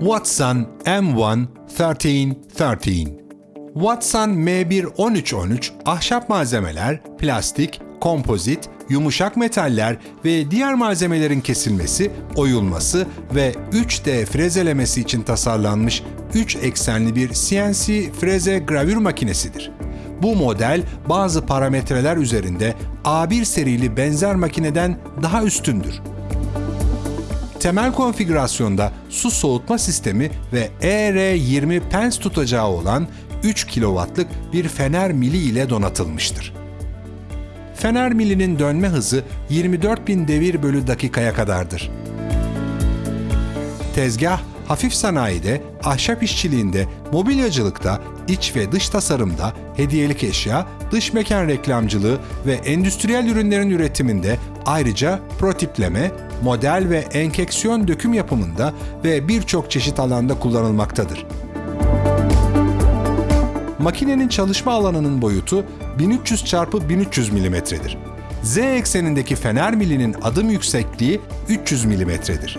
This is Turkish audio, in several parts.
Watson M1 1313 Watson M1 ahşap malzemeler, plastik, kompozit, yumuşak metaller ve diğer malzemelerin kesilmesi, oyulması ve 3D frezelemesi için tasarlanmış 3 eksenli bir CNC freze gravür makinesidir. Bu model bazı parametreler üzerinde A1 serili benzer makineden daha üstündür. Temel konfigürasyonda su soğutma sistemi ve ER20 pens tutacağı olan 3 kW'lık bir fener mili ile donatılmıştır. Fener milinin dönme hızı 24.000 devir bölü dakikaya kadardır. Tezgah, hafif sanayide, ahşap işçiliğinde, mobilyacılıkta, iç ve dış tasarımda, hediyelik eşya, dış mekan reklamcılığı ve endüstriyel ürünlerin üretiminde ayrıca protipleme, model ve enkeksiyon döküm yapımında ve birçok çeşit alanda kullanılmaktadır. Makinenin çalışma alanının boyutu 1300 x 1300 mm'dir. Z eksenindeki fener milinin adım yüksekliği 300 mm'dir.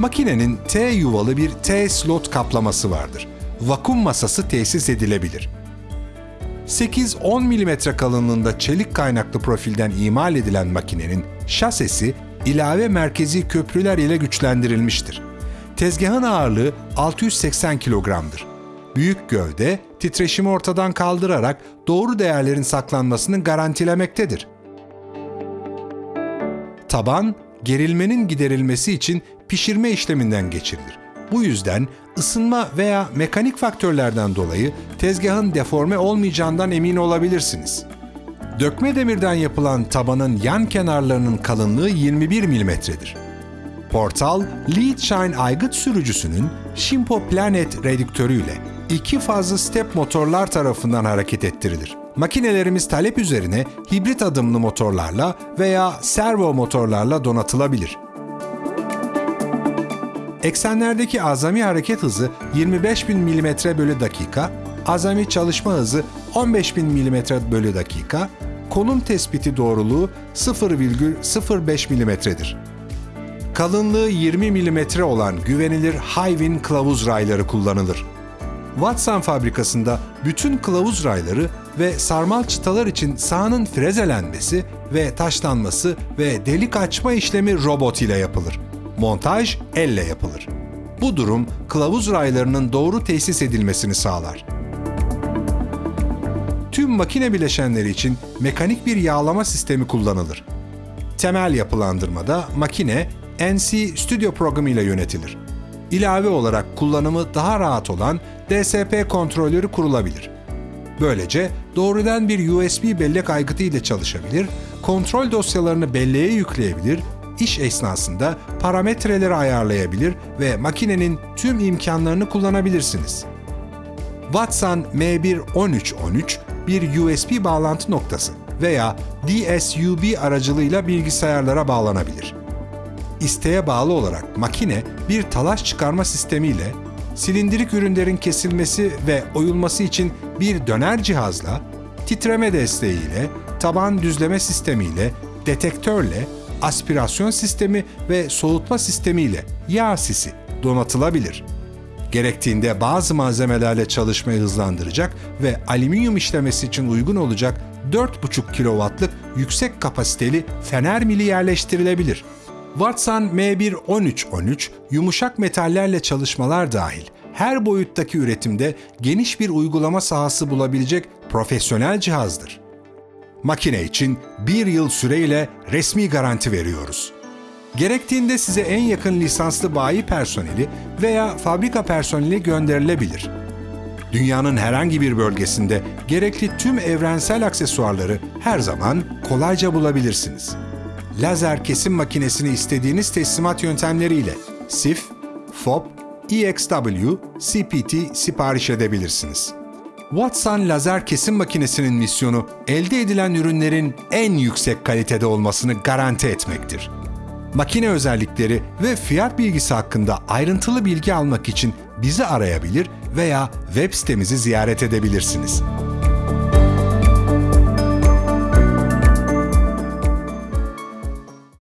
Makinenin T yuvalı bir T slot kaplaması vardır. Vakum masası tesis edilebilir. 8-10 mm kalınlığında çelik kaynaklı profilden imal edilen makinenin şasesi ilave merkezi köprüler ile güçlendirilmiştir. Tezgahın ağırlığı 680 kilogramdır. Büyük gövde, titreşimi ortadan kaldırarak doğru değerlerin saklanmasını garantilemektedir. Taban, gerilmenin giderilmesi için pişirme işleminden geçirilir. Bu yüzden ısınma veya mekanik faktörlerden dolayı tezgahın deforme olmayacağından emin olabilirsiniz. Dökme demirden yapılan tabanın yan kenarlarının kalınlığı 21 mm'dir. Portal, Lead Shine aygıt sürücüsünün Shimpo Planet redüktörüyle iki fazlı step motorlar tarafından hareket ettirilir. Makinelerimiz talep üzerine hibrit adımlı motorlarla veya servo motorlarla donatılabilir. Eksenlerdeki azami hareket hızı 25.000 mm bölü dakika, azami çalışma hızı 15.000 mm bölü dakika, konum tespiti doğruluğu 0,05 mm'dir. Kalınlığı 20 mm olan güvenilir Hyvin kılavuz rayları kullanılır. Watson fabrikasında bütün kılavuz rayları ve sarmal çıtalar için sahanın frezelenmesi ve taşlanması ve delik açma işlemi robot ile yapılır. Montaj elle yapılır. Bu durum kılavuz raylarının doğru tesis edilmesini sağlar. Tüm makine bileşenleri için mekanik bir yağlama sistemi kullanılır. Temel yapılandırmada makine NC Studio programı ile yönetilir. İlave olarak kullanımı daha rahat olan DSP kontrolörü kurulabilir. Böylece doğrudan bir USB bellek aygıtı ile çalışabilir, kontrol dosyalarını belleğe yükleyebilir, iş esnasında parametreleri ayarlayabilir ve makinenin tüm imkanlarını kullanabilirsiniz. Watson M11313 bir USB bağlantı noktası veya DSUB aracılığıyla bilgisayarlara bağlanabilir. İsteğe bağlı olarak makine bir talaş çıkarma sistemiyle silindirik ürünlerin kesilmesi ve oyulması için bir döner cihazla, titreme desteğiyle, taban düzleme sistemiyle, detektörle, aspirasyon sistemi ve soğutma sistemiyle yağ sisi donatılabilir. Gerektiğinde bazı malzemelerle çalışmayı hızlandıracak ve alüminyum işlemesi için uygun olacak 4,5 kW'lık yüksek kapasiteli fener mili yerleştirilebilir. Watson M1-1313 yumuşak metallerle çalışmalar dahil her boyuttaki üretimde geniş bir uygulama sahası bulabilecek profesyonel cihazdır. Makine için bir yıl süreyle resmi garanti veriyoruz. Gerektiğinde size en yakın lisanslı bayi personeli veya fabrika personeli gönderilebilir. Dünyanın herhangi bir bölgesinde gerekli tüm evrensel aksesuarları her zaman kolayca bulabilirsiniz lazer kesim makinesini istediğiniz teslimat yöntemleriyle SIF, FOB, EXW, CPT sipariş edebilirsiniz. Watson lazer kesim makinesinin misyonu elde edilen ürünlerin en yüksek kalitede olmasını garanti etmektir. Makine özellikleri ve fiyat bilgisi hakkında ayrıntılı bilgi almak için bizi arayabilir veya web sitemizi ziyaret edebilirsiniz.